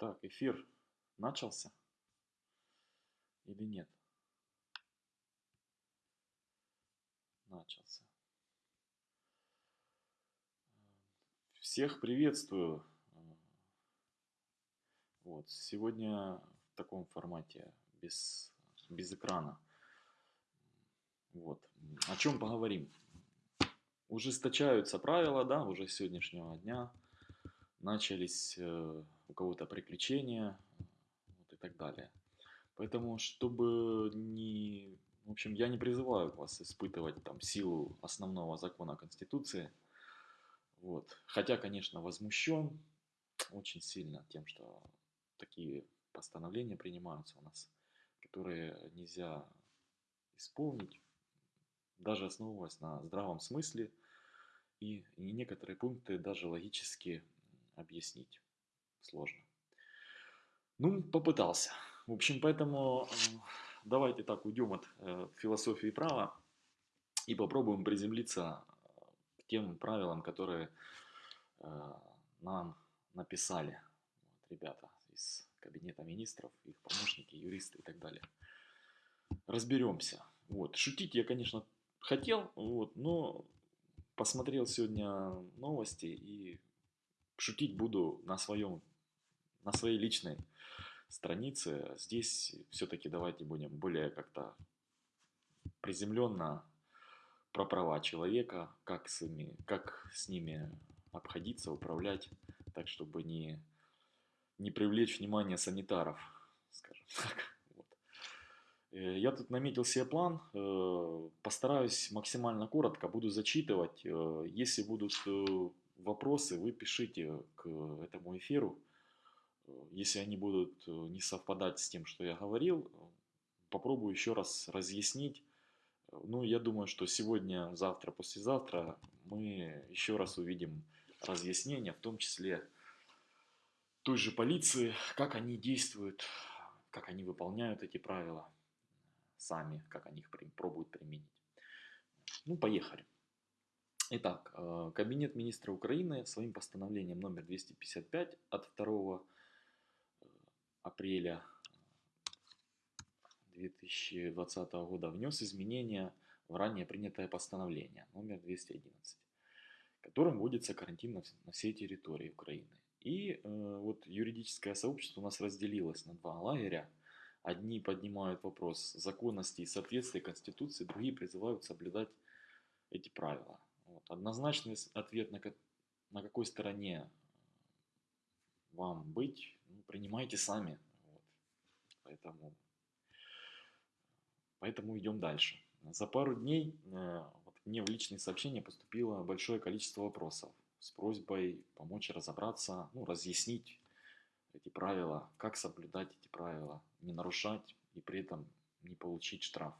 Так, эфир начался или нет? Начался. Всех приветствую. Вот, сегодня в таком формате, без, без экрана. Вот. О чем поговорим? Ужесточаются правила, да, уже с сегодняшнего дня. Начались э, у кого-то приключения вот, и так далее. Поэтому, чтобы не... В общем, я не призываю вас испытывать там силу основного закона Конституции. Вот. Хотя, конечно, возмущен очень сильно тем, что такие постановления принимаются у нас, которые нельзя исполнить, даже основываясь на здравом смысле, и, некоторые пункты даже логически объяснить сложно. Ну, попытался. В общем, поэтому э, давайте так уйдем от э, философии права и попробуем приземлиться к тем правилам, которые э, нам написали вот, ребята из кабинета министров, их помощники, юристы и так далее. Разберемся. Вот. Шутить я, конечно, хотел, вот, но посмотрел сегодня новости и шутить буду на своем, на своей личной странице. Здесь все-таки давайте будем более как-то приземленно про права человека, как с, ними, как с ними обходиться, управлять, так чтобы не, не привлечь внимание санитаров, скажем так. Э, я тут наметил себе план, э, постараюсь максимально коротко, буду зачитывать. Э, если будут вопросы вы пишите к этому эфиру. Если они будут э, не совпадать с тем, что я говорил, попробую еще раз разъяснить. Ну, я думаю, что сегодня, завтра, послезавтра мы еще раз увидим разъяснения, в том числе той же полиции, как они действуют, как они выполняют эти правила сами, как они их пробуют применить. Ну, поехали. Итак, э, Кабинет министра Украины своим постановлением номер 255 от 2 э, апреля 2020 года внес изменения в ранее принятое постановление номер 211, которым вводится карантин на, на всей территории Украины. И э, вот юридическое сообщество у нас разделилось на два лагеря. Одни поднимают вопрос законности и соответствия Конституции, другие призывают соблюдать эти правила. Вот. Однозначный ответ, на, на какой стороне вам быть, ну, принимайте сами. Вот. Поэтому, поэтому идем дальше. За пару дней э, вот, мне в личные сообщения поступило большое количество вопросов с просьбой помочь разобраться, ну, разъяснить эти правила, как соблюдать эти правила, не нарушать и при этом не получить штраф.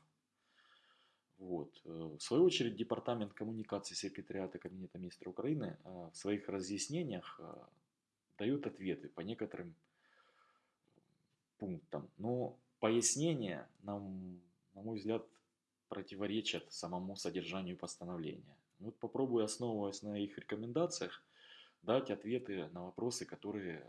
Вот. Э, в свою очередь, Департамент коммуникации секретариата Кабинета министра Украины э, в своих разъяснениях дает ответы по некоторым пунктам. Но пояснения, нам, на мой взгляд, противоречат самому содержанию постановления. Вот попробую, основываясь на их рекомендациях, дать ответы на вопросы, которые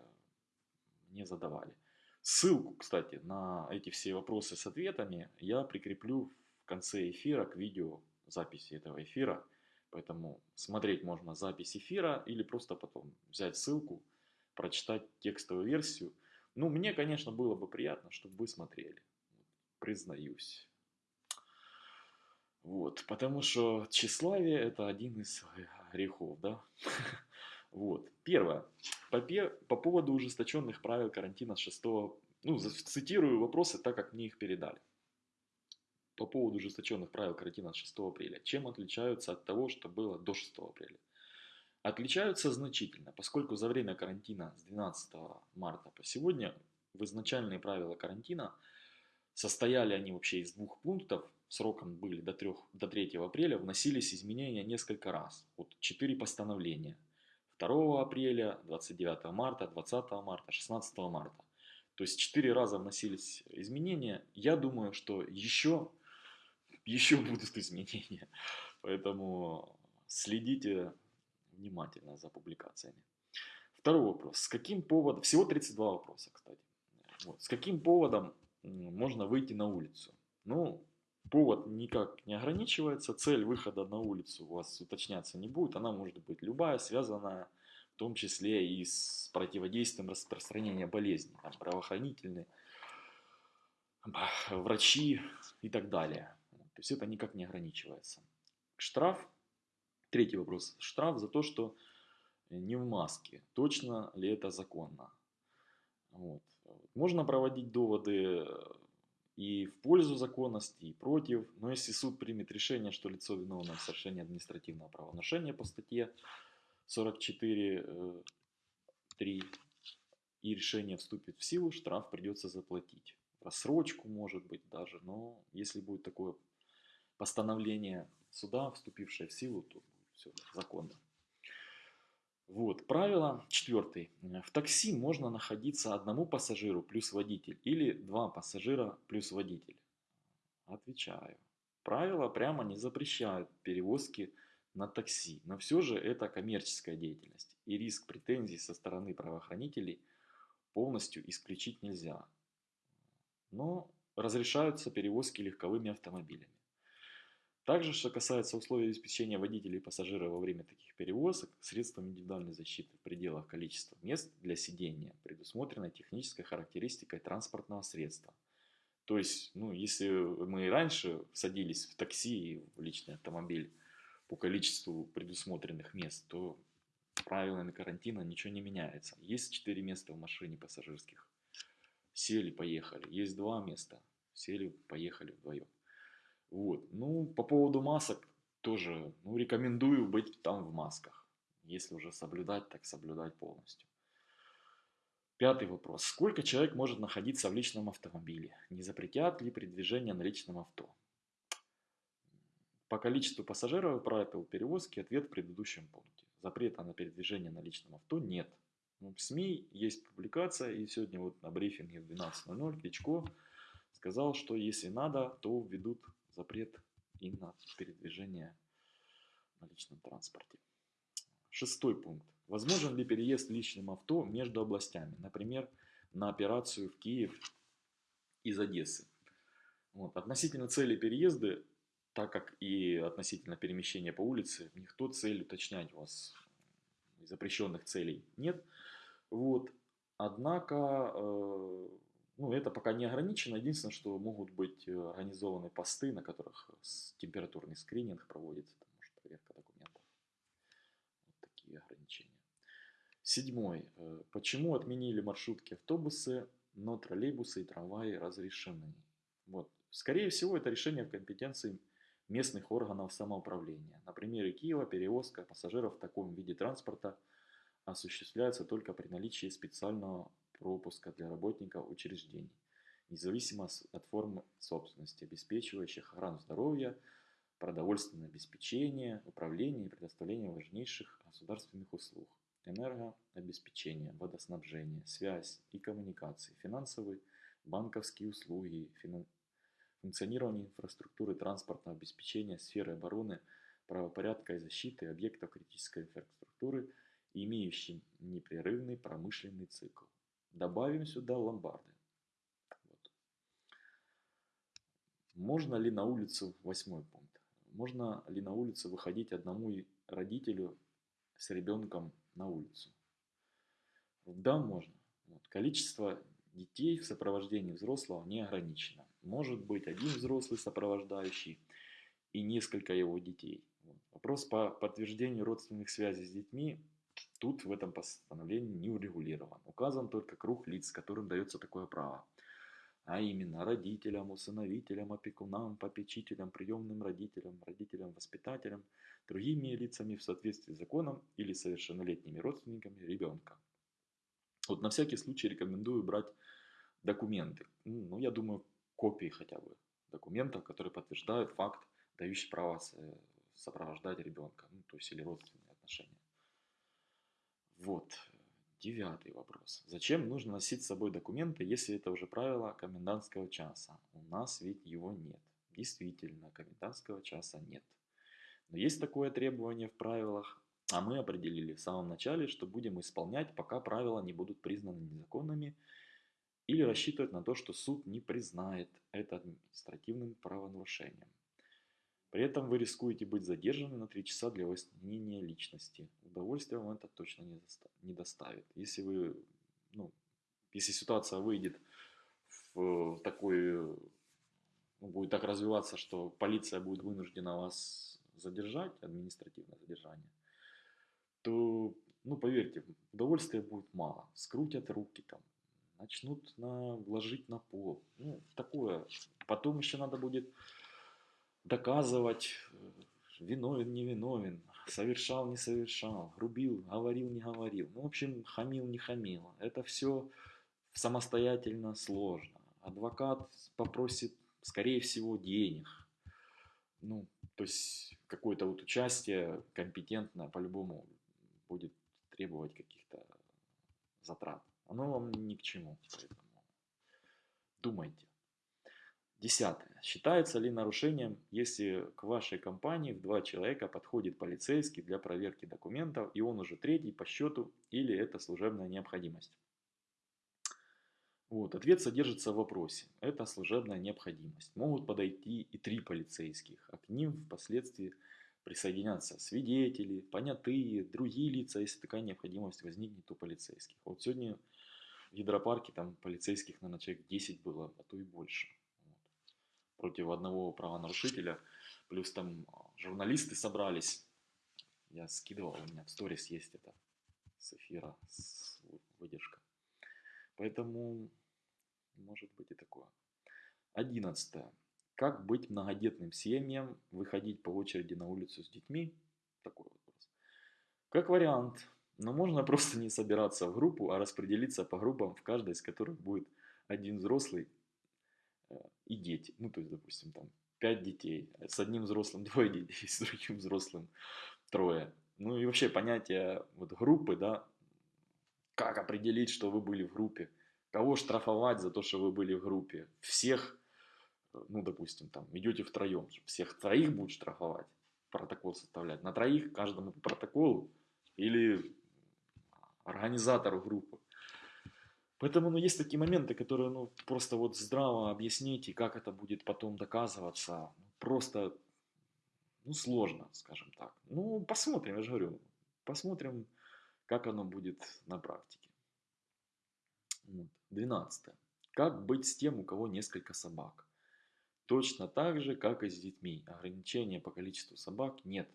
мне задавали. Ссылку, кстати, на эти все вопросы с ответами я прикреплю конце эфира к видео записи этого эфира. Поэтому смотреть можно запись эфира или просто потом взять ссылку, прочитать текстовую версию. Ну, мне, конечно, было бы приятно, чтобы вы смотрели. Признаюсь. Вот, потому что тщеславие это один из грехов, да? Вот. Первое. По, по поводу ужесточенных правил карантина с 6... Ну, цитирую вопросы так, как мне их передали по поводу ужесточенных правил карантина 6 апреля. Чем отличаются от того, что было до 6 апреля? Отличаются значительно, поскольку за время карантина с 12 марта по сегодня в изначальные правила карантина состояли они вообще из двух пунктов, сроком были до, 3, до 3 апреля, вносились изменения несколько раз. Вот 4 постановления. 2 апреля, 29 марта, 20 марта, 16 марта. То есть 4 раза вносились изменения. Я думаю, что еще еще будут изменения. Поэтому следите внимательно за публикациями. Второй вопрос. С каким поводом... Всего 32 вопроса, кстати. Вот. С каким поводом можно выйти на улицу? Ну, повод никак не ограничивается. Цель выхода на улицу у вас уточняться не будет. Она может быть любая, связанная в том числе и с противодействием распространения болезней. Там, правоохранительные, врачи и так далее. То есть это никак не ограничивается. Штраф. Третий вопрос. Штраф за то, что не в маске. Точно ли это законно? Вот. Можно проводить доводы и в пользу законности, и против. Но если суд примет решение, что лицо виновно в совершении административного правонарушения по статье 44.3 э, и решение вступит в силу, штраф придется заплатить. Рассрочку может быть даже, но если будет такое постановление суда, вступившее в силу, то все законно. Вот, правило четвертый. В такси можно находиться одному пассажиру плюс водитель или два пассажира плюс водитель. Отвечаю. Правила прямо не запрещают перевозки на такси, но все же это коммерческая деятельность, и риск претензий со стороны правоохранителей полностью исключить нельзя. Но разрешаются перевозки легковыми автомобилями. Также, что касается условий обеспечения водителей и пассажиров во время таких перевозок, средством индивидуальной защиты в пределах количества мест для сидения предусмотрена технической характеристикой транспортного средства. То есть, ну, если мы раньше садились в такси и в личный автомобиль по количеству предусмотренных мест, то правилами карантина ничего не меняется. Есть 4 места в машине пассажирских, сели, поехали. Есть 2 места, сели, поехали вдвоем. Вот. Ну, по поводу масок тоже, ну, рекомендую быть там в масках. Если уже соблюдать, так соблюдать полностью. Пятый вопрос. Сколько человек может находиться в личном автомобиле? Не запретят ли передвижение на личном авто? По количеству пассажиров и правил перевозки ответ в предыдущем пункте. Запрета на передвижение на личном авто нет. Ну, в СМИ есть публикация, и сегодня вот на брифинге в 12.00 Кличко сказал, что если надо, то введут запрет и на передвижение на личном транспорте. Шестой пункт. Возможен ли переезд личным авто между областями, например, на операцию в Киев из Одессы? Вот. Относительно цели переезда, так как и относительно перемещения по улице, никто цель уточнять у вас запрещенных целей нет. Вот. Однако э, ну, это пока не ограничено. Единственное, что могут быть э, организованы посты, на которых температурный скрининг проводится, там, может, проверка документов. Вот такие ограничения. Седьмой. Э, почему отменили маршрутки автобусы, но троллейбусы и трамваи разрешены? Вот. Скорее всего, это решение в компетенции местных органов самоуправления. На примере Киева перевозка пассажиров в таком виде транспорта осуществляется только при наличии специального пропуска для работников учреждений, независимо от формы собственности, обеспечивающих охрану здоровья, продовольственное обеспечение, управление и предоставление важнейших государственных услуг, энергообеспечение, водоснабжение, связь и коммуникации, финансовые, банковские услуги, функционирование инфраструктуры транспортного обеспечения, сферы обороны, правопорядка и защиты объектов критической инфраструктуры, имеющим непрерывный промышленный цикл. Добавим сюда ломбарды. Вот. Можно ли на улицу, восьмой пункт, можно ли на улицу выходить одному родителю с ребенком на улицу? Да, можно. Вот. Количество детей в сопровождении взрослого не ограничено. Может быть один взрослый сопровождающий и несколько его детей. Вот. Вопрос по подтверждению родственных связей с детьми Тут в этом постановлении не урегулирован. Указан только круг лиц, которым дается такое право. А именно родителям, усыновителям, опекунам, попечителям, приемным родителям, родителям, воспитателям, другими лицами в соответствии с законом или совершеннолетними родственниками ребенка. Вот на всякий случай рекомендую брать документы. Ну, я думаю, копии хотя бы документов, которые подтверждают факт, дающий право сопровождать ребенка, ну, то есть или родственные отношения. Вот, девятый вопрос. Зачем нужно носить с собой документы, если это уже правило комендантского часа? У нас ведь его нет. Действительно, комендантского часа нет. Но есть такое требование в правилах А мы определили в самом начале, что будем исполнять, пока правила не будут признаны незаконными, или рассчитывать на то, что суд не признает это административным правонарушением. При этом вы рискуете быть задержаны на 3 часа для выяснения личности. Удовольствия вам это точно не, не доставит. Если вы, ну, если ситуация выйдет в такой, ну, будет так развиваться, что полиция будет вынуждена вас задержать, административное задержание, то, ну, поверьте, удовольствия будет мало. Скрутят руки там, начнут на, ложить на пол. Ну, такое. Потом еще надо будет доказывать, э, виновен, не виновен, совершал, не совершал, грубил, говорил, не говорил. Ну, в общем, хамил, не хамил. Это все самостоятельно сложно. Адвокат попросит, скорее всего, денег. Ну, то есть какое-то вот участие компетентное по-любому будет требовать каких-то затрат. Оно вам ни к чему, поэтому думайте. Десятое. Считается ли нарушением, если к вашей компании в два человека подходит полицейский для проверки документов, и он уже третий по счету, или это служебная необходимость? Вот, ответ содержится в вопросе. Это служебная необходимость. Могут подойти и три полицейских, а к ним впоследствии присоединятся свидетели, понятые, другие лица, если такая необходимость возникнет у полицейских. Вот сегодня в гидропарке там полицейских, наверное, человек 10 было, а то и больше против одного правонарушителя. Плюс там а, журналисты собрались. Я скидывал, у меня в сторис есть это с эфира, с выдержка. Поэтому может быть и такое. Одиннадцатое. Как быть многодетным семьям, выходить по очереди на улицу с детьми? Такой вопрос. Как вариант, но можно просто не собираться в группу, а распределиться по группам, в каждой из которых будет один взрослый и дети. Ну, то есть, допустим, там 5 детей, с одним взрослым двое детей, с другим взрослым трое. Ну и вообще понятие вот группы, да, как определить, что вы были в группе, кого штрафовать за то, что вы были в группе, всех, ну, допустим, там, идете втроем, всех троих будут штрафовать, протокол составлять, на троих каждому по протоколу или организатору группы. Поэтому ну, есть такие моменты, которые ну, просто вот здраво объяснить, и как это будет потом доказываться, просто ну, сложно, скажем так. Ну, посмотрим, я же говорю, посмотрим, как оно будет на практике. Вот. 12. Как быть с тем, у кого несколько собак? Точно так же, как и с детьми. Ограничения по количеству собак нет.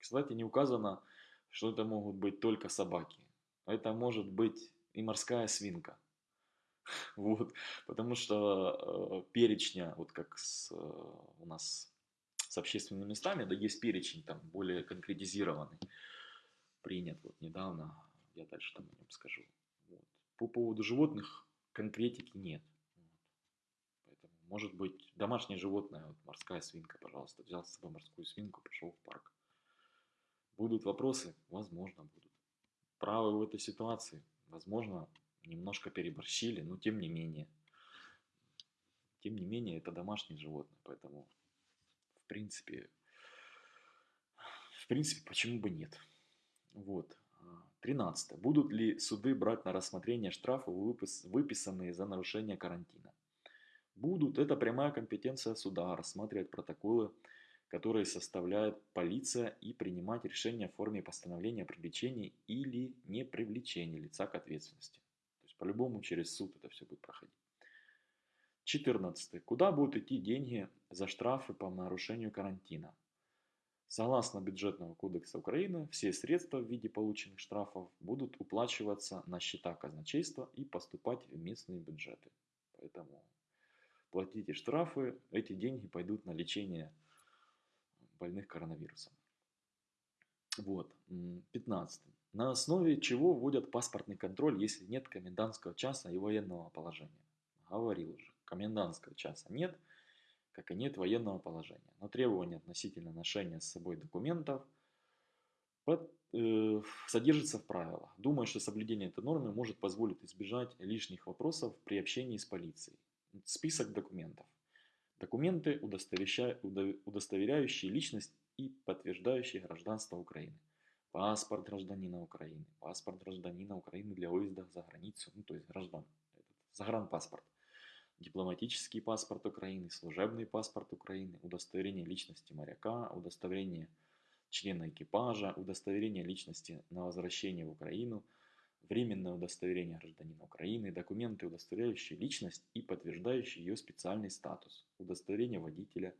Кстати, не указано, что это могут быть только собаки. Это может быть и морская свинка. Вот, потому что э, перечня, вот как с, э, у нас с общественными местами, да есть перечень там более конкретизированный, принят вот недавно, я дальше там о нем скажу. Вот. По поводу животных конкретики нет. Поэтому, может быть, домашнее животное, вот морская свинка, пожалуйста, взял с собой морскую свинку, пришел в парк. Будут вопросы? Возможно, будут. Правы в этой ситуации? Возможно, немножко переборщили, но тем не менее. Тем не менее, это домашнее животное, поэтому, в принципе, в принципе, почему бы нет. Вот. 13. Будут ли суды брать на рассмотрение штрафы, выписанные за нарушение карантина? Будут. Это прямая компетенция суда рассматривать протоколы которые составляет полиция и принимать решения в форме постановления о привлечении или не привлечении лица к ответственности. То есть по-любому через суд это все будет проходить. 14. Куда будут идти деньги за штрафы по нарушению карантина? Согласно бюджетного кодекса Украины, все средства в виде полученных штрафов будут уплачиваться на счета казначейства и поступать в местные бюджеты. Поэтому платите штрафы, эти деньги пойдут на лечение больных коронавирусом. Вот. 15. На основе чего вводят паспортный контроль, если нет комендантского часа и военного положения? Говорил уже, комендантского часа нет, как и нет военного положения. Но требования относительно ношения с собой документов под, э, содержатся в правилах. Думаю, что соблюдение этой нормы может позволить избежать лишних вопросов при общении с полицией. Список документов. Документы, удостоверяющие личность и подтверждающие гражданство Украины. паспорт гражданина Украины, паспорт гражданина Украины для выезда за границу, ну то есть граждан, загранпаспорт, дипломатический паспорт Украины, служебный паспорт Украины, удостоверение личности моряка, удостоверение члена экипажа, удостоверение личности на возвращение в Украину, временное удостоверение гражданина Украины, документы, удостоверяющие личность и подтверждающие ее специальный статус, удостоверение водителя,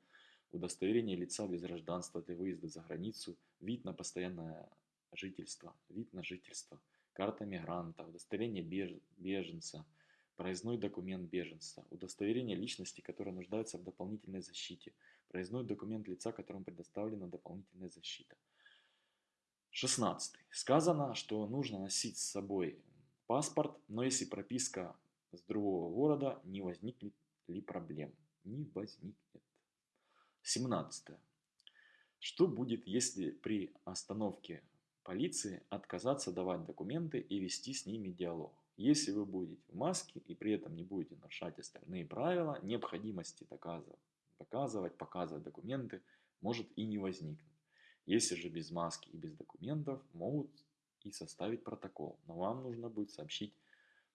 удостоверение лица без гражданства для выезда за границу, вид на постоянное жительство, вид на жительство, карта мигранта, удостоверение беженца, проездной документ беженца, удостоверение личности, которая нуждается в дополнительной защите, проездной документ лица, которому предоставлена дополнительная защита. 16. Сказано, что нужно носить с собой паспорт, но если прописка с другого города, не возникнет ли проблем? Не возникнет. 17. Что будет, если при остановке полиции отказаться давать документы и вести с ними диалог? Если вы будете в маске и при этом не будете нарушать остальные правила, необходимости доказывать, показывать документы может и не возникнуть. Если же без маски и без документов, могут и составить протокол, но вам нужно будет сообщить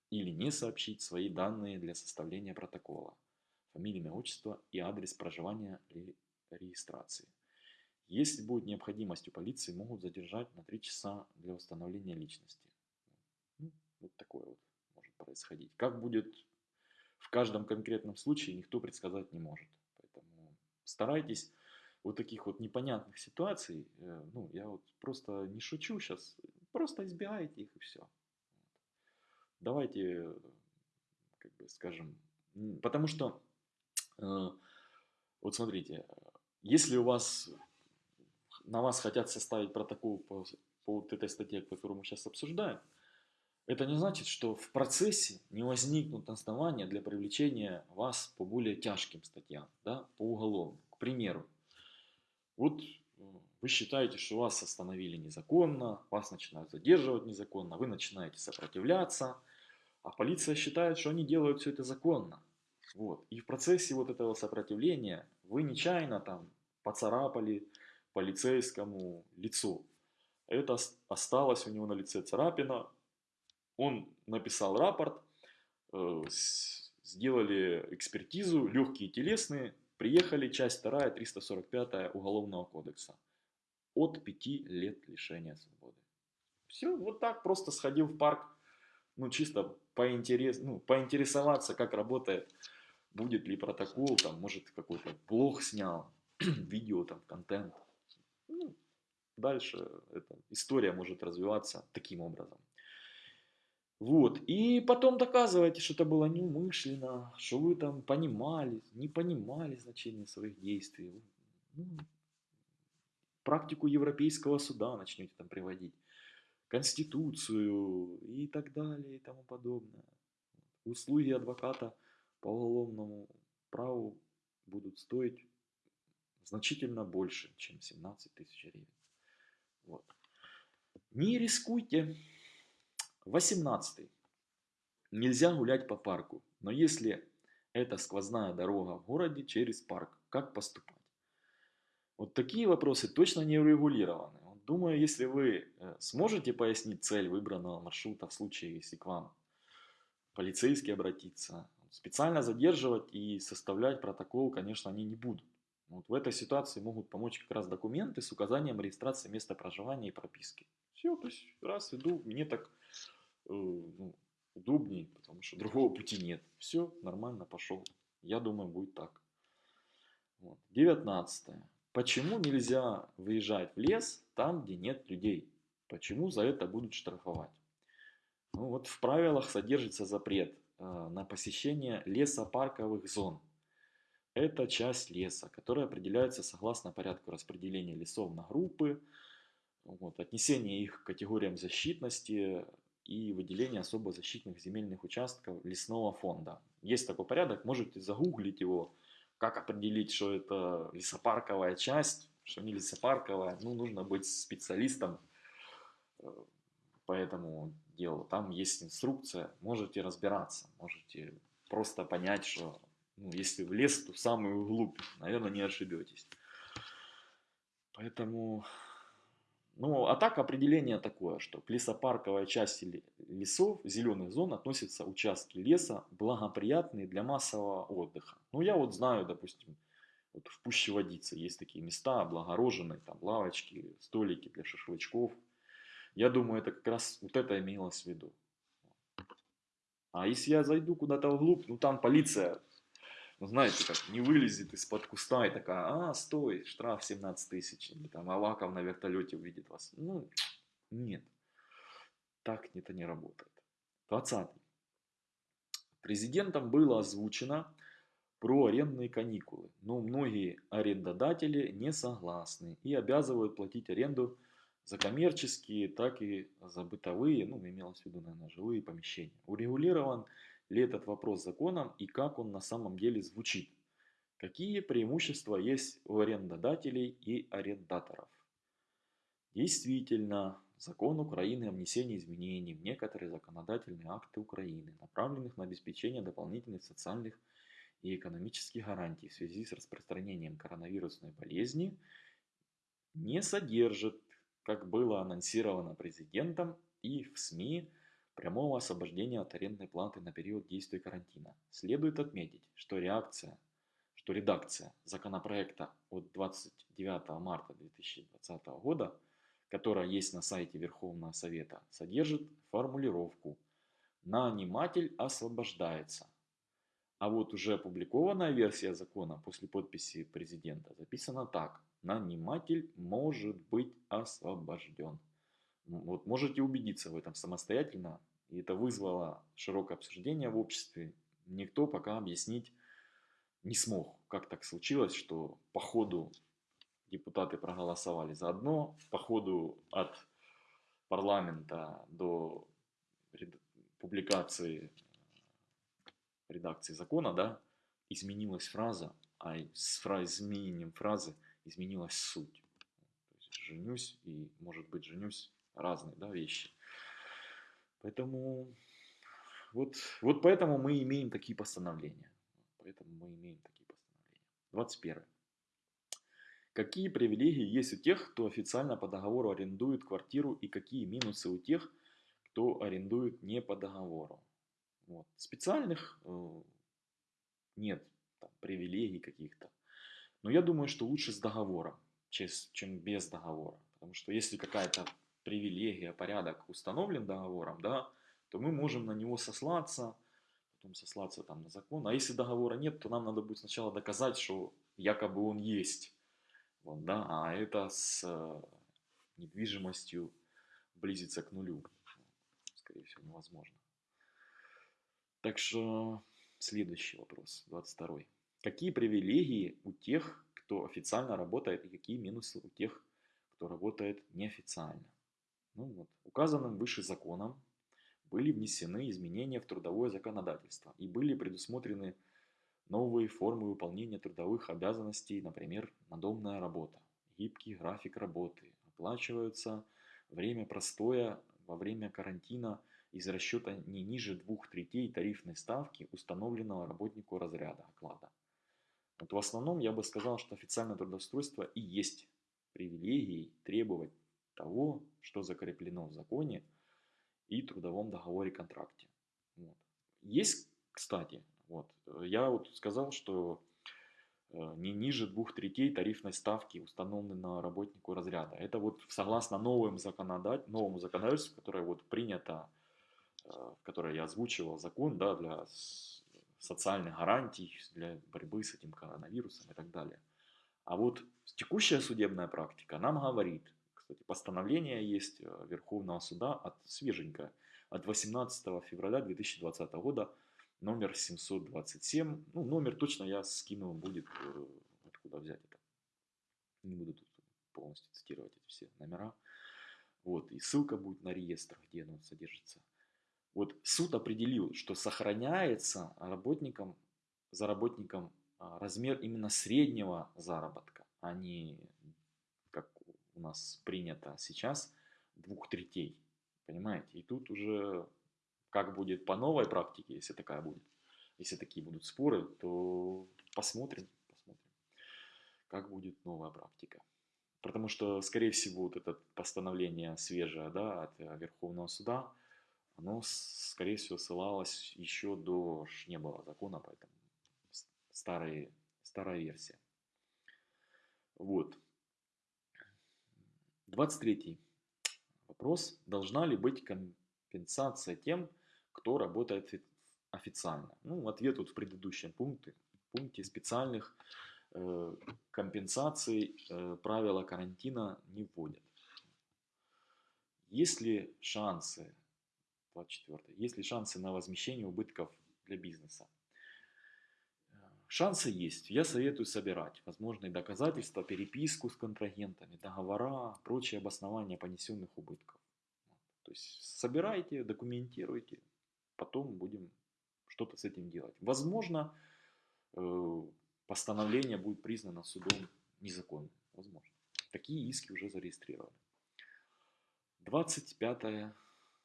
или не сообщить свои данные для составления протокола, фамилия, имя, отчество и адрес проживания или регистрации. Если будет необходимость у полиции, могут задержать на 3 часа для установления личности. Ну, вот такое вот может происходить. Как будет в каждом конкретном случае, никто предсказать не может. Поэтому старайтесь вот таких вот непонятных ситуаций, э, ну, я вот просто не шучу сейчас, просто избегайте их и все. Давайте, как бы скажем, потому что, э, вот смотрите, если у вас, на вас хотят составить протокол по, по вот этой статье, которую мы сейчас обсуждаем, это не значит, что в процессе не возникнут основания для привлечения вас по более тяжким статьям, да, по уголовным. К примеру, вот э, вы считаете, что вас остановили незаконно, вас начинают задерживать незаконно, вы начинаете сопротивляться, а полиция считает, что они делают все это законно. Вот. И в процессе вот этого сопротивления вы нечаянно там поцарапали полицейскому лицо. Это осталось у него на лице царапина, он написал рапорт, э, сделали экспертизу, легкие телесные, приехали, часть 2, 345 Уголовного кодекса. От 5 лет лишения свободы. Все, вот так просто сходил в парк, ну чисто поинтерес, ну, поинтересоваться, как работает, будет ли протокол, там, может какой-то блог снял, видео, там, контент. Ну, дальше эта история может развиваться таким образом. Вот. И потом доказываете, что это было неумышленно, что вы там понимали, не понимали значение своих действий. Ну, практику Европейского суда начнете там приводить, Конституцию и так далее и тому подобное. Услуги адвоката по уголовному праву будут стоить значительно больше, чем 17 тысяч гривен. Вот. Не рискуйте. 18. Нельзя гулять по парку, но если это сквозная дорога в городе через парк, как поступать? Вот такие вопросы точно не урегулированы. Думаю, если вы э, сможете пояснить цель выбранного маршрута в случае, если к вам полицейский обратится, специально задерживать и составлять протокол, конечно, они не будут. Вот в этой ситуации могут помочь как раз документы с указанием регистрации места проживания и прописки. Все, то есть раз иду, мне так ну, удобнее, потому что другого пути нет. Все, нормально, пошел. Я думаю, будет так. Вот. 19. Почему нельзя выезжать в лес там, где нет людей? Почему за это будут штрафовать? Ну, вот в правилах содержится запрет э, на посещение лесопарковых зон. Это часть леса, которая определяется согласно порядку распределения лесов на группы, вот, отнесение их к категориям защитности, и выделение особо защитных земельных участков лесного фонда. Есть такой порядок, можете загуглить его, как определить, что это лесопарковая часть, что не лесопарковая. Ну, нужно быть специалистом э, по этому делу. Там есть инструкция, можете разбираться, можете просто понять, что ну, если в лес, то в самую глубь, наверное, не ошибетесь. Поэтому Ну, а так определение такое, что к лесопарковой части лесов, зеленых зон относятся участки леса, благоприятные для массового отдыха. Ну, я вот знаю, допустим, вот в Пуще Водице есть такие места, облагороженные, там лавочки, столики для шашлычков. Я думаю, это как раз вот это имелось в виду. А если я зайду куда-то вглубь, ну там полиция, ну знаете, как не вылезет из-под куста и такая, а, стой, штраф 17 тысяч, там Аваков на вертолете увидит вас. Ну, нет, так это не работает. 20. Президентом было озвучено про арендные каникулы, но многие арендодатели не согласны и обязывают платить аренду за коммерческие, так и за бытовые, ну, имелось в виду, наверное, жилые помещения. Урегулирован ли этот вопрос законом и как он на самом деле звучит? Какие преимущества есть у арендодателей и арендаторов? Действительно, закон Украины о внесении изменений в некоторые законодательные акты Украины, направленных на обеспечение дополнительных социальных и экономических гарантий в связи с распространением коронавирусной болезни, не содержит как было анонсировано президентом и в СМИ, прямого освобождения от арендной платы на период действия карантина. Следует отметить, что реакция, что редакция законопроекта от 29 марта 2020 года, которая есть на сайте Верховного Совета, содержит формулировку «наниматель освобождается». А вот уже опубликованная версия закона после подписи президента записана так наниматель может быть освобожден. Вот можете убедиться в этом самостоятельно. И это вызвало широкое обсуждение в обществе. Никто пока объяснить не смог, как так случилось, что по ходу депутаты проголосовали за одно, по ходу от парламента до публикации редакции закона, да, изменилась фраза, а с изменением фразы – изменилась суть. То есть женюсь и, может быть, женюсь разные да, вещи. Поэтому вот, вот поэтому мы имеем такие постановления. Поэтому мы имеем такие постановления. 21. Какие привилегии есть у тех, кто официально по договору арендует квартиру и какие минусы у тех, кто арендует не по договору? Вот. Специальных э, нет там, привилегий каких-то. Но я думаю, что лучше с договором, чем без договора. Потому что если какая-то привилегия, порядок установлен договором, да, то мы можем на него сослаться, потом сослаться там на закон. А если договора нет, то нам надо будет сначала доказать, что якобы он есть. Вот, да, а это с э, недвижимостью близится к нулю. Скорее всего, невозможно. Так что следующий вопрос, 22. Какие привилегии у тех, кто официально работает, и какие минусы у тех, кто работает неофициально? Ну вот, указанным выше законом были внесены изменения в трудовое законодательство и были предусмотрены новые формы выполнения трудовых обязанностей, например, надомная работа, гибкий график работы, оплачиваются время простоя во время карантина из расчета не ниже двух третей тарифной ставки установленного работнику разряда оклада. Вот в основном я бы сказал, что официальное трудоустройство и есть привилегией требовать того, что закреплено в законе и трудовом договоре контракте. Вот. Есть, кстати, вот, я вот сказал, что э, не ниже двух третей тарифной ставки, установленной работнику разряда. Это вот согласно новым законодатель, новому законодательству, которое вот принято, э, которое я озвучивал, закон да, для социальных гарантий для борьбы с этим коронавирусом и так далее. А вот текущая судебная практика нам говорит, кстати, постановление есть э, Верховного суда от свеженькое, от 18 февраля 2020 года, номер 727. Ну, номер точно я скину, будет э, откуда взять это. Не буду тут полностью цитировать эти все номера. Вот, и ссылка будет на реестр, где оно содержится. Вот суд определил, что сохраняется работникам, за работником а, размер именно среднего заработка, а не, у нас принято сейчас, двух третей. Понимаете? И тут уже как будет по новой практике, если такая будет, если такие будут споры, то посмотрим, посмотрим, как будет новая практика. потому что, скорее всего, вот это постановление свежее, да, от э, Верховного суда, оно, скорее всего, ссылалось еще до, не было закона, поэтому старые, старая версия. Вот. 23 вопрос. Должна ли быть компенсация тем, кто работает офи- официально? Ну, ответ вот в предыдущем пункте, пункте специальных э, компенсаций э, правила карантина не вводят. Есть ли шансы, 24, есть ли шансы на возмещение убытков для бизнеса? Шансы есть. Я советую собирать возможные доказательства, переписку с контрагентами, договора, прочие обоснования понесенных убытков. То есть собирайте, документируйте, потом будем что-то с этим делать. Возможно, э, постановление будет признано судом незаконным. Возможно. Такие иски уже зарегистрированы. 25,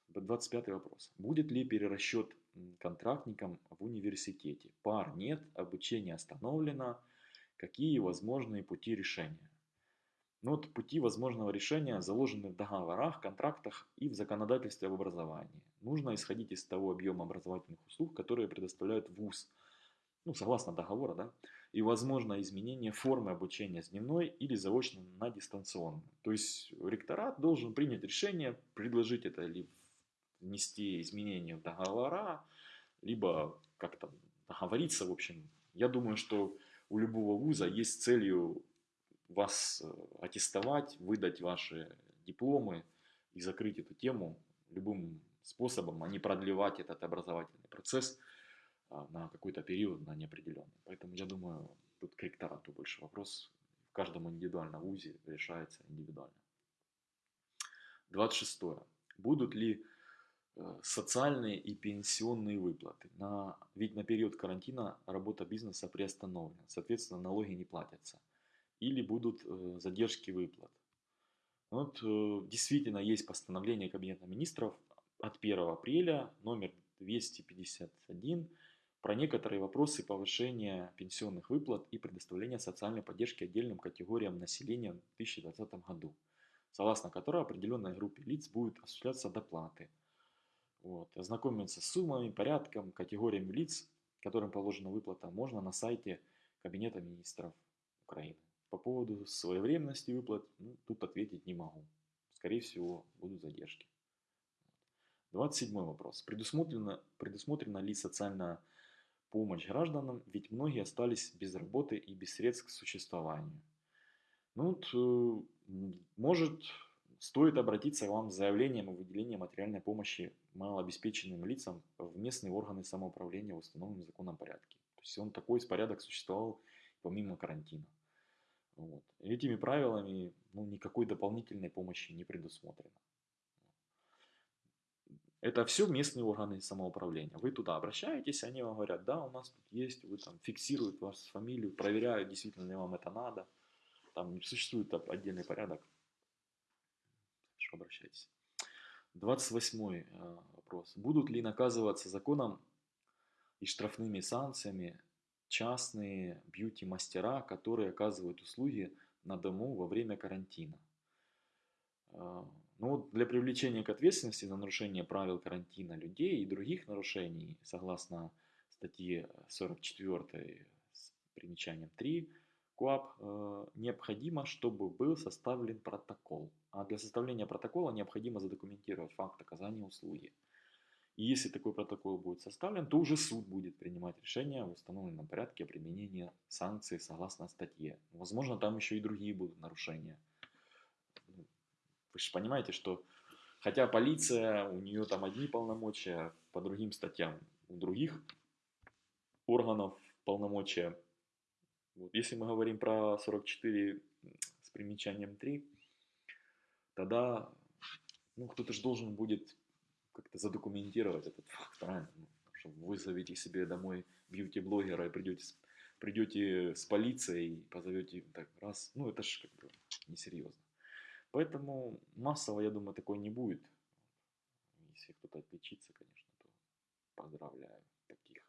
25 вопрос. Будет ли перерасчет м, контрактникам в университете? Пар нет, обучение остановлено. Какие возможные пути решения? Ну вот пути возможного решения заложены в договорах, контрактах и в законодательстве об образовании. Нужно исходить из того объема образовательных услуг, которые предоставляет ВУЗ, ну, согласно договора, да, и возможно изменение формы обучения с дневной или заочно на дистанционную. То есть ректорат должен принять решение, предложить это либо внести изменения в договора, либо как-то договориться, в общем. Я думаю, что у любого вуза есть целью вас э, аттестовать, выдать ваши дипломы и закрыть эту тему любым способом, а не продлевать этот образовательный процесс а, на какой-то период, на неопределенный. Поэтому я думаю, тут к ректорату больше вопрос. В каждом индивидуальном вузе решается индивидуально. 26. Будут ли социальные и пенсионные выплаты? На, ведь на период карантина работа бизнеса приостановлена, соответственно, налоги не платятся. Или будут э, задержки выплат. Вот э, действительно есть постановление Кабинета министров от 1 апреля, номер 251, про некоторые вопросы повышения пенсионных выплат и предоставления социальной поддержки отдельным категориям населения в 2020 году, согласно которой определенной группе лиц будет осуществляться доплаты. Вот. Ознакомиться с суммами, порядком, категориями лиц, которым положена выплата, можно на сайте Кабинета министров Украины. По поводу своевременности выплат, ну, тут ответить не могу. Скорее всего, будут задержки. 27 вопрос. Предусмотрена, предусмотрена ли социальная помощь гражданам, ведь многие остались без работы и без средств к существованию. Ну, э, может, стоит обратиться вам с заявлением о выделении материальной помощи малообеспеченным лицам в местные органы самоуправления в установленном законном порядке. То есть он такой порядок существовал помимо карантина. Вот. Этими правилами ну, никакой дополнительной помощи не предусмотрено. Это все местные органы самоуправления. Вы туда обращаетесь, они вам говорят, да, у нас тут есть, вы там фиксируют вашу фамилию, проверяют, действительно ли вам это надо. Там существует отдельный порядок. Хорошо, обращайтесь. 28 э, вопрос. Будут ли наказываться законом и штрафными санкциями частные бьюти-мастера, которые оказывают услуги на дому во время карантина? Э, ну, для привлечения к ответственности за нарушение правил карантина людей и других нарушений, согласно статье 44 с примечанием 3 КОАП, э, необходимо, чтобы был составлен протокол. А для составления протокола необходимо задокументировать факт оказания услуги. И если такой протокол будет составлен, то уже суд будет принимать решение в установленном порядке о применении санкций согласно статье. Возможно, там еще и другие будут нарушения. Вы же понимаете, что хотя полиция, у нее там одни полномочия по другим статьям, у других органов полномочия. Вот. Если мы говорим про 44 с примечанием 3, тогда ну, кто-то же должен будет как-то задокументировать этот факт, правильно? Ну, что вы себе домой бьюти-блогера и придете, придете с полицией, позовете так раз, ну это же как бы несерьезно. Поэтому массово, я думаю, такой не будет. Если кто-то отличится, конечно, то поздравляю таких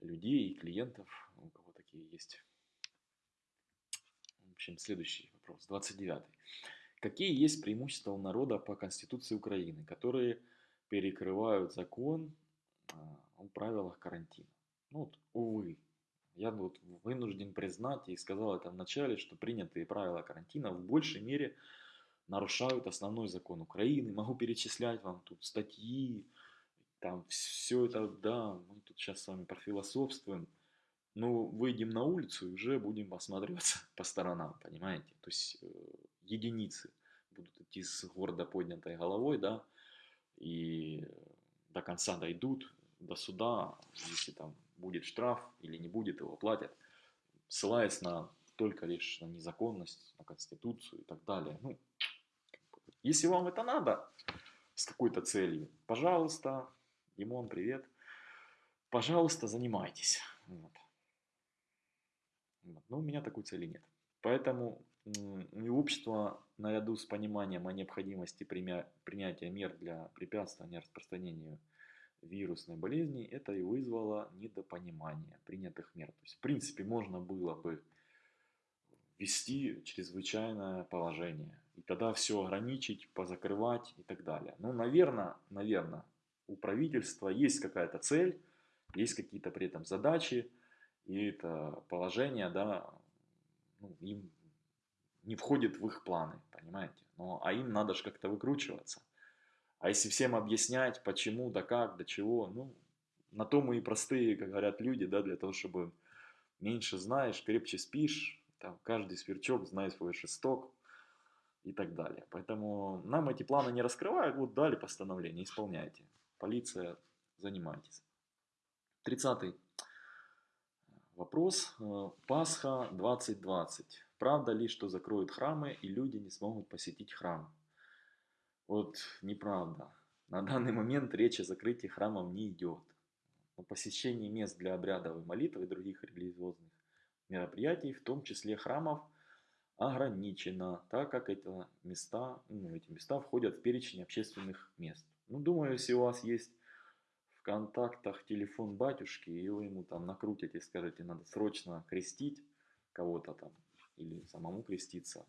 людей и клиентов, у кого такие есть. общем, следующий вопрос, 29. Какие есть преимущества у народа по Конституции Украины, которые перекрывают закон а, о правилах карантина? Ну, вот, увы, я вот вынужден признать и сказал это в начале, что принятые правила карантина в большей мере нарушают основной закон Украины. Могу перечислять вам тут статьи, там все это, да, мы тут сейчас с вами профилософствуем. Но выйдем на улицу и уже будем осматриваться по сторонам, понимаете? То есть э, единицы будут идти с гордо поднятой головой, да, и до конца дойдут, до суда, если там будет штраф или не будет, его платят, ссылаясь на только лишь на незаконность, на конституцию и так далее. Ну, если вам это надо с какой-то целью, пожалуйста, Димон, привет, пожалуйста, занимайтесь. Вот. Но у меня такой цели нет. Поэтому и общество, наряду с пониманием о необходимости принятия мер для препятствования распространению вирусной болезни, это и вызвало недопонимание принятых мер. То есть, в принципе, можно было бы ввести чрезвычайное положение, и тогда все ограничить, позакрывать и так далее. Ну, наверное, наверное, у правительства есть какая-то цель, есть какие-то при этом задачи, и это положение, да, ну, им не входит в их планы, понимаете? Но, а им надо же как-то выкручиваться. А если всем объяснять, почему, да как, да чего, ну, на то мы и простые, как говорят люди, да, для того, чтобы меньше знаешь, крепче спишь, там, каждый сверчок знает свой шесток и так далее. Поэтому нам эти планы не раскрывают, вот дали постановление, исполняйте. Полиция, занимайтесь. Тридцатый вопрос. Э, Пасха 2020. Правда ли, что закроют храмы и люди не смогут посетить храм? Вот неправда. На данный момент речь о закрытии храмов не идет. Но посещение мест для обрядовой молитвы и других религиозных мероприятий, в том числе храмов, ограничено, так как это места, ну, эти места входят в перечень общественных мест. Ну, думаю, если у вас есть контактах телефон батюшки, и вы ему там накрутите, скажете, надо срочно крестить кого-то там, или самому креститься,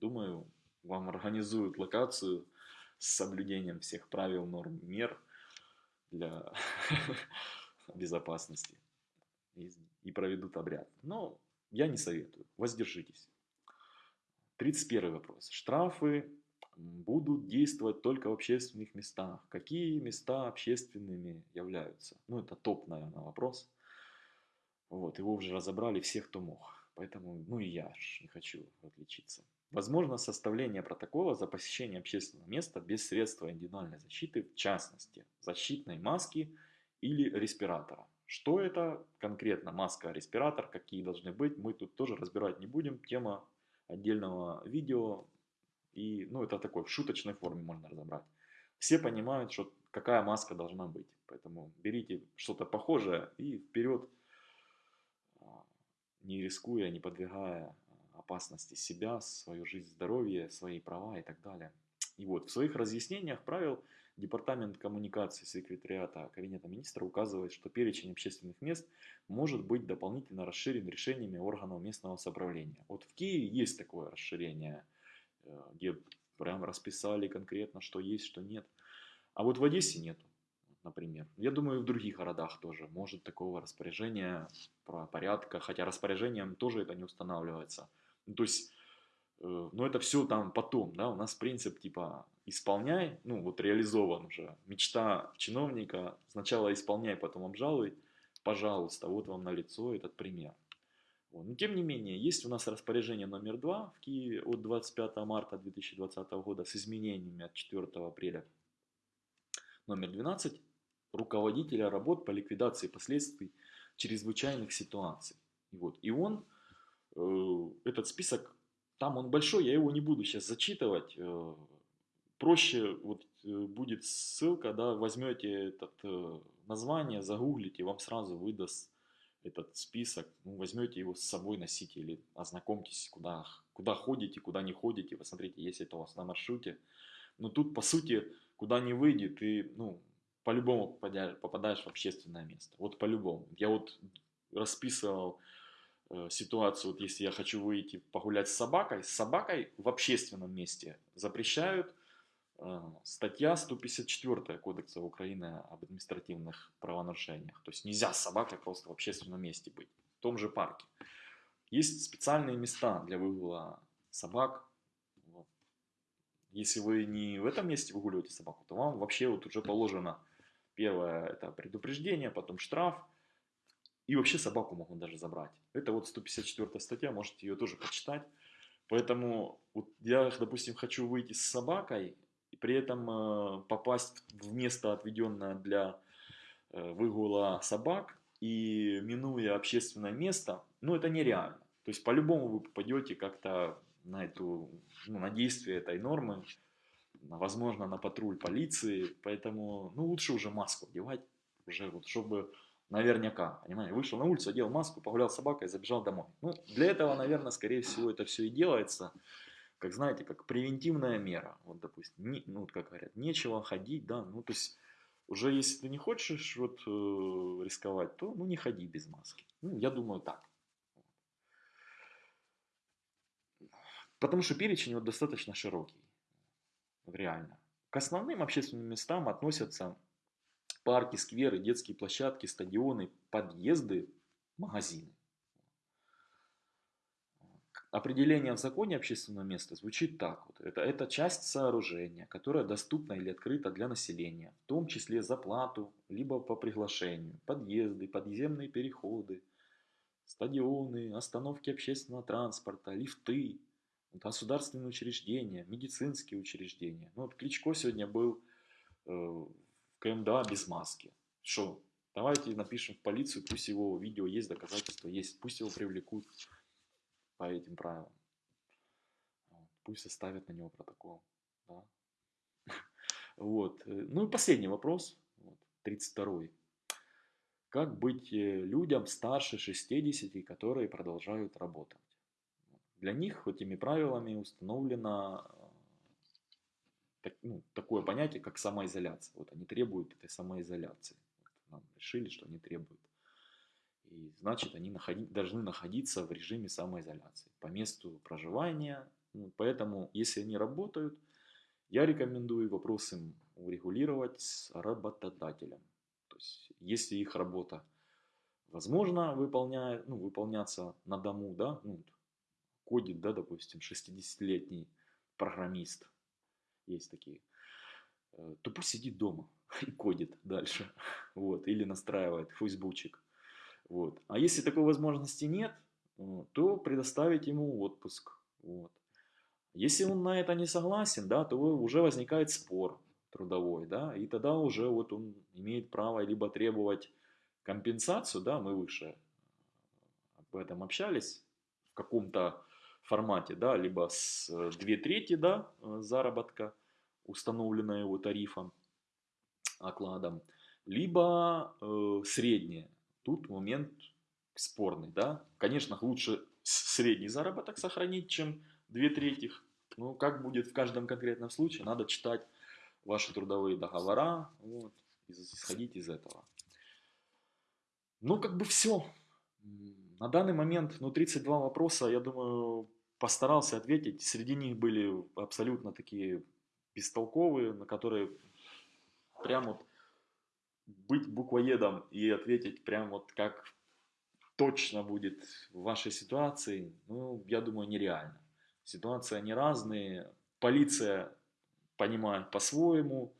думаю, вам организуют локацию с соблюдением всех правил, норм, мер для безопасности и проведут обряд. Но я не советую, воздержитесь. 31 вопрос. Штрафы будут действовать только в общественных местах. Какие места общественными являются? Ну, это топ, наверное, вопрос. Вот, его уже разобрали все, кто мог. Поэтому, ну и я не хочу отличиться. Возможно составление протокола за посещение общественного места без средства индивидуальной защиты, в частности, защитной маски или респиратора. Что это конкретно маска, респиратор, какие должны быть, мы тут тоже разбирать не будем. Тема отдельного видео. И, ну, это такой в шуточной форме можно разобрать. Все понимают, что какая маска должна быть. Поэтому берите что-то похожее и вперед, а, не рискуя, не подвигая опасности себя, свою жизнь, здоровье, свои права и так далее. И вот в своих разъяснениях правил Департамент коммуникации секретариата Кабинета министра указывает, что перечень общественных мест может быть дополнительно расширен решениями органов местного самоуправления. Вот в Киеве есть такое расширение, где прям расписали конкретно, что есть, что нет. А вот в Одессе нету, например. Я думаю, в других городах тоже может такого распоряжения про порядка, хотя распоряжением тоже это не устанавливается. Ну, то есть, э, но это все там потом, да, у нас принцип типа исполняй, ну вот реализован уже, мечта чиновника, сначала исполняй, потом обжалуй, пожалуйста, вот вам на лицо этот пример. Но тем не менее, есть у нас распоряжение номер 2 в Киеве от 25 марта 2020 года с изменениями от 4 апреля. Номер 12 руководителя работ по ликвидации последствий чрезвычайных ситуаций. И, вот, и он, э, этот список, там он большой, я его не буду сейчас зачитывать, э, проще вот э, будет ссылка, да, возьмете этот э, название, загуглите, вам сразу выдаст этот список, ну, возьмете его с собой, носите или ознакомьтесь, куда, куда ходите, куда не ходите, посмотрите, если это у вас на маршруте. Но тут, по сути, куда не выйдет, ты, ну, по-любому попадаешь, попадаешь в общественное место. Вот по-любому. Я вот расписывал э, ситуацию, вот если я хочу выйти погулять с собакой, с собакой в общественном месте запрещают статья 154 Кодекса Украины об административных правонарушениях. То есть нельзя с собакой просто в общественном месте быть, в том же парке. Есть специальные места для выгула собак. Вот. Если вы не в этом месте выгуливаете собаку, то вам вообще вот уже положено первое это предупреждение, потом штраф. И вообще собаку могут даже забрать. Это вот 154 статья, можете ее тоже почитать. Поэтому вот я, допустим, хочу выйти с собакой, и при этом э, попасть в место, отведенное для э, выгула собак, и минуя общественное место, ну это нереально. То есть по-любому вы попадете как-то на, эту, ну, на действие этой нормы, возможно, на патруль полиции, поэтому ну, лучше уже маску одевать, уже вот, чтобы наверняка, понимаете, вышел на улицу, одел маску, погулял с собакой, забежал домой. Ну, для этого, наверное, скорее всего, это все и делается, как знаете, как превентивная мера. Вот, допустим, не, ну, как говорят, нечего ходить, да, ну, то есть, уже если ты не хочешь вот э, рисковать, то, ну, не ходи без маски. Ну, я думаю, так. Потому что перечень вот достаточно широкий, реально. К основным общественным местам относятся парки, скверы, детские площадки, стадионы, подъезды, магазины. Определение в законе общественного места звучит так. Вот. Это, это часть сооружения, которая доступна или открыта для населения, в том числе за плату, либо по приглашению. Подъезды, подземные переходы, стадионы, остановки общественного транспорта, лифты, государственные учреждения, медицинские учреждения. Ну, вот Кличко сегодня был э, КМДА без маски. Что? Давайте напишем в полицию, пусть его видео есть, доказательства есть, пусть его привлекут по этим правилам. Пусть составят на него протокол. Да? Вот. Ну и последний вопрос, вот, 32 Как быть э, людям старше 60, которые продолжают работать? Для них этими правилами установлено так, ну, такое понятие, как самоизоляция. Вот они требуют этой самоизоляции. Вот нам решили, что они требуют. И значит, они находи, должны находиться в режиме самоизоляции по месту проживания. Поэтому, если они работают, я рекомендую вопрос им урегулировать с работодателем. То есть, если их работа возможно выполняет, ну, выполняться на дому, да, ну, кодит, да, допустим, 60-летний программист, есть такие, э, то пусть сидит дома и кодит дальше, вот, или настраивает фейсбучик, вот. А если такой возможности нет, то предоставить ему отпуск, вот. Если он на это не согласен, да, то уже возникает спор трудовой, да, и тогда уже вот он имеет право либо требовать компенсацию, да, мы выше об этом общались, в каком-то формате, да, либо с 2 э, трети да, э, заработка, установленная его тарифом, окладом, либо э, среднее. Тут момент спорный, да. Конечно, лучше средний заработок сохранить, чем 2 трети. Но как будет в каждом конкретном случае, надо читать ваши трудовые договора, вот, исходить из этого. Ну, как бы все. На данный момент, ну, 32 вопроса, я думаю, постарался ответить. Среди них были абсолютно такие бестолковые, на которые прям вот быть буквоедом и ответить прям вот как точно будет в вашей ситуации, ну, я думаю, нереально. Ситуации они разные. Полиция понимает по-своему,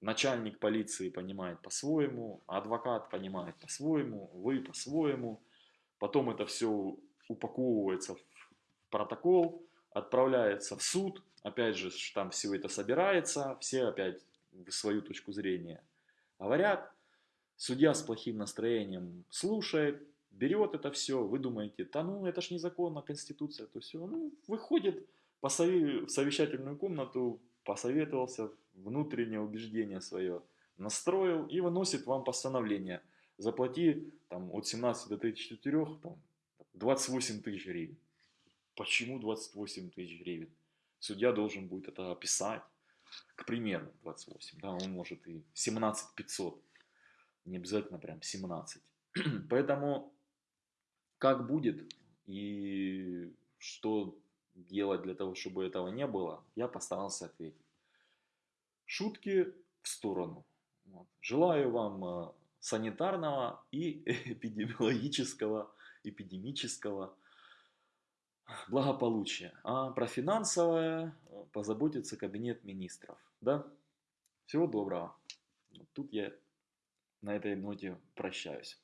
начальник полиции понимает по-своему, адвокат понимает по-своему, вы по-своему. Потом это все упаковывается в протокол, отправляется в суд, опять же, там все это собирается, все опять в свою точку зрения говорят, судья с плохим настроением слушает, берет это все, вы думаете, да ну это ж незаконно, конституция, то все, ну выходит по в совещательную комнату, посоветовался, внутреннее убеждение свое настроил и выносит вам постановление. Заплати там, от 17 до 34, там, 28 тысяч гривен. Почему 28 тысяч гривен? Судья должен будет это описать. К примеру, 28. Да, он может и 17 500. Не обязательно прям 17. Поэтому как будет, И что делать для того, чтобы этого не было, я постарался ответить. Шутки в сторону. Вот. Желаю вам э, санитарного и эпидемиологического, эпидемического благополучия. А про финансовое э, позаботится кабинет министров. Да? Всего доброго. Тут я на этой ноте прощаюсь.